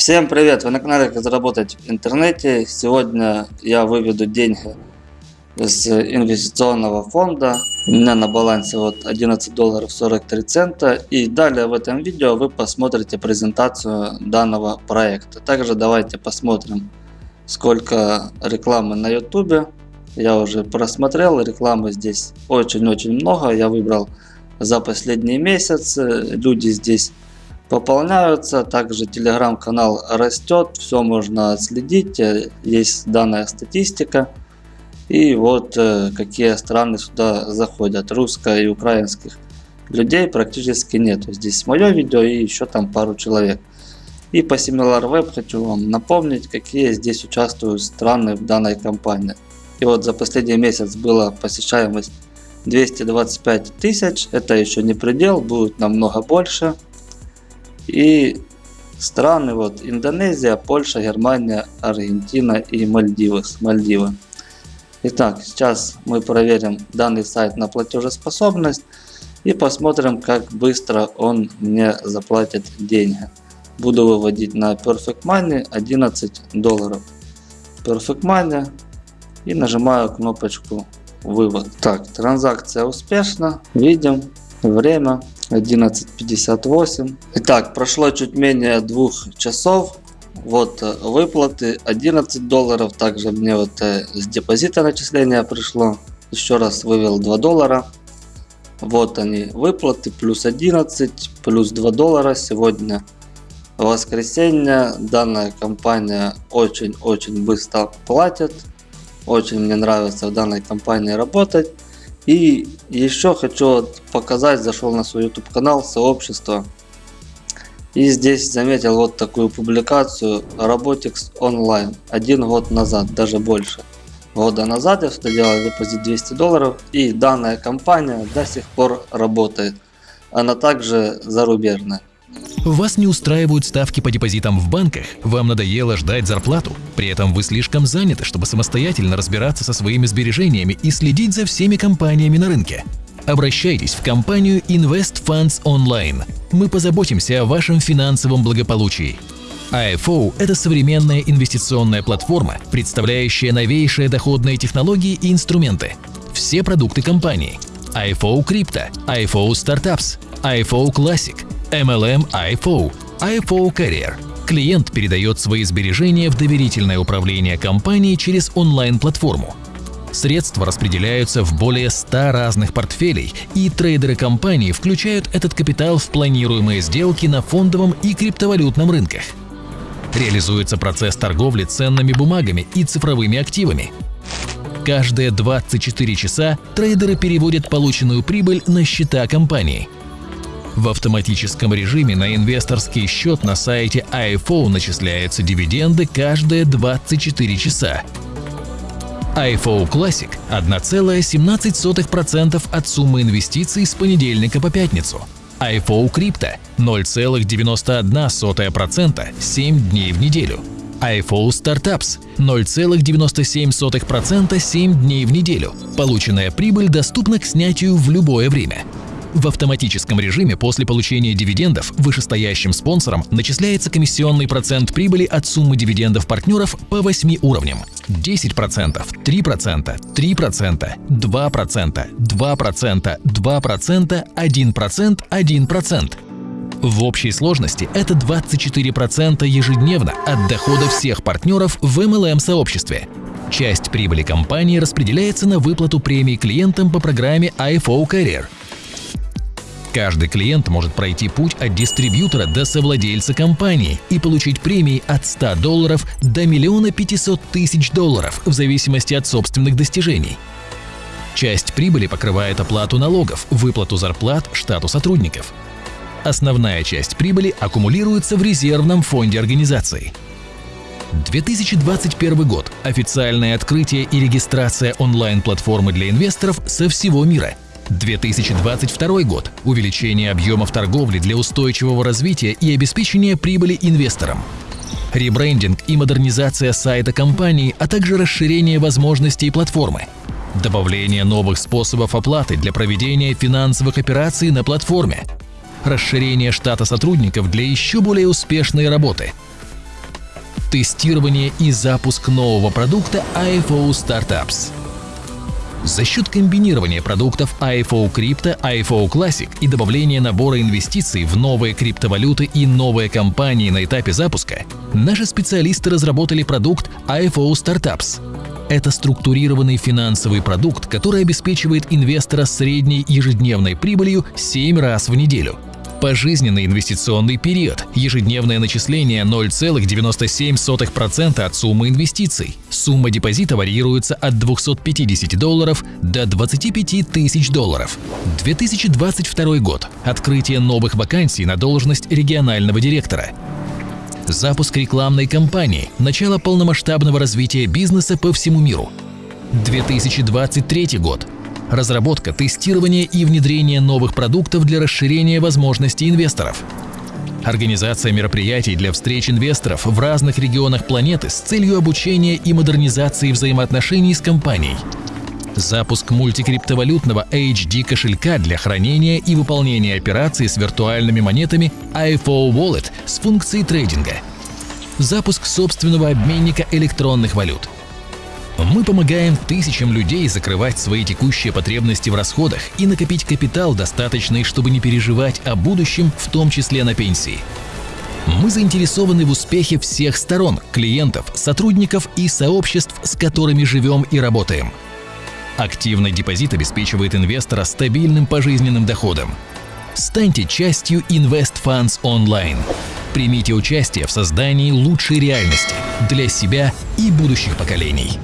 Всем привет! Вы на канале Как заработать в интернете. Сегодня я выведу деньги с инвестиционного фонда. У меня на балансе вот 11 долларов 43 цента. И далее в этом видео вы посмотрите презентацию данного проекта. Также давайте посмотрим сколько рекламы на ютубе. Я уже просмотрел, рекламы здесь очень-очень много. Я выбрал за последние месяцы. Люди здесь пополняются. Также телеграм-канал растет, все можно отследить, э, есть данная статистика. И вот э, какие страны сюда заходят. Русско- и украинских людей практически нет. Здесь мое видео и еще там пару человек. И по SimilarWeb хочу вам напомнить, какие здесь участвуют страны в данной кампании. И вот за последний месяц была посещаемость 225 тысяч. Это еще не предел, будет намного больше. И страны вот Индонезия, Польша, Германия, Аргентина и Мальдивы. Мальдивы. Итак, сейчас мы проверим данный сайт на платежеспособность и посмотрим, как быстро он мне заплатит деньги. Буду выводить на Perfect Money 11 долларов. Perfect Money и нажимаю кнопочку вывод. Так, транзакция успешна. Видим время 11.58. Итак, прошло чуть менее двух часов. Вот э, выплаты 11 долларов. Также мне вот э, с депозита начисления пришло. Еще раз вывел 2 доллара. Вот они выплаты. Плюс 11, плюс 2 доллара сегодня. Воскресенье. Данная компания очень-очень быстро платит. Очень мне нравится в данной компании работать. И еще хочу показать, зашел на свой YouTube канал, сообщество. И здесь заметил вот такую публикацию Robotics Online. Один год назад, даже больше. Года назад я что делал депозит 200 долларов. И данная компания до сих пор работает. Она также зарубежная. Вас не устраивают ставки по депозитам в банках, вам надоело ждать зарплату, при этом вы слишком заняты, чтобы самостоятельно разбираться со своими сбережениями и следить за всеми компаниями на рынке. Обращайтесь в компанию Invest Funds Online. Мы позаботимся о вашем финансовом благополучии. IFO – это современная инвестиционная платформа, представляющая новейшие доходные технологии и инструменты. Все продукты компании. IFO Crypto, IFO Startups, IFO Classic – MLM IFO, IFO Carrier. Клиент передает свои сбережения в доверительное управление компанией через онлайн-платформу. Средства распределяются в более 100 разных портфелей, и трейдеры компании включают этот капитал в планируемые сделки на фондовом и криптовалютном рынках. Реализуется процесс торговли ценными бумагами и цифровыми активами. Каждые 24 часа трейдеры переводят полученную прибыль на счета компании – в автоматическом режиме на инвесторский счет на сайте iPhone начисляются дивиденды каждые 24 часа. iPhone Classic – 1,17% от суммы инвестиций с понедельника по пятницу. iPhone Crypto – 0,91% 7 дней в неделю. iPhone Startups – 0,97% 7 дней в неделю. Полученная прибыль доступна к снятию в любое время. В автоматическом режиме после получения дивидендов вышестоящим спонсорам начисляется комиссионный процент прибыли от суммы дивидендов партнеров по 8 уровням. 10%, 3%, 3%, 2%, 2%, 2%, 1%, 1%. В общей сложности это 24% ежедневно от дохода всех партнеров в MLM-сообществе. Часть прибыли компании распределяется на выплату премий клиентам по программе IFO Career – Каждый клиент может пройти путь от дистрибьютора до совладельца компании и получить премии от 100 долларов до миллиона 500 тысяч долларов в зависимости от собственных достижений. Часть прибыли покрывает оплату налогов, выплату зарплат штату сотрудников. Основная часть прибыли аккумулируется в резервном фонде организации. 2021 год. Официальное открытие и регистрация онлайн-платформы для инвесторов со всего мира – 2022 год – увеличение объемов торговли для устойчивого развития и обеспечения прибыли инвесторам. Ребрендинг и модернизация сайта компании, а также расширение возможностей платформы. Добавление новых способов оплаты для проведения финансовых операций на платформе. Расширение штата сотрудников для еще более успешной работы. тестирование и запуск нового продукта IFO Startups. За счет комбинирования продуктов IFO Crypto, IFO Classic и добавления набора инвестиций в новые криптовалюты и новые компании на этапе запуска, наши специалисты разработали продукт IFO Startups. Это структурированный финансовый продукт, который обеспечивает инвестора средней ежедневной прибылью 7 раз в неделю – Пожизненный инвестиционный период. Ежедневное начисление 0,97% от суммы инвестиций. Сумма депозита варьируется от 250 долларов до 25 тысяч долларов. 2022 год. Открытие новых вакансий на должность регионального директора. Запуск рекламной кампании. Начало полномасштабного развития бизнеса по всему миру. 2023 год разработка, тестирование и внедрение новых продуктов для расширения возможностей инвесторов. Организация мероприятий для встреч инвесторов в разных регионах планеты с целью обучения и модернизации взаимоотношений с компанией. Запуск мультикриптовалютного HD кошелька для хранения и выполнения операций с виртуальными монетами IFO Wallet с функцией трейдинга. Запуск собственного обменника электронных валют – мы помогаем тысячам людей закрывать свои текущие потребности в расходах и накопить капитал, достаточный, чтобы не переживать о будущем, в том числе на пенсии. Мы заинтересованы в успехе всех сторон – клиентов, сотрудников и сообществ, с которыми живем и работаем. Активный депозит обеспечивает инвестора стабильным пожизненным доходом. Станьте частью Invest Funds Online. Примите участие в создании лучшей реальности для себя и будущих поколений.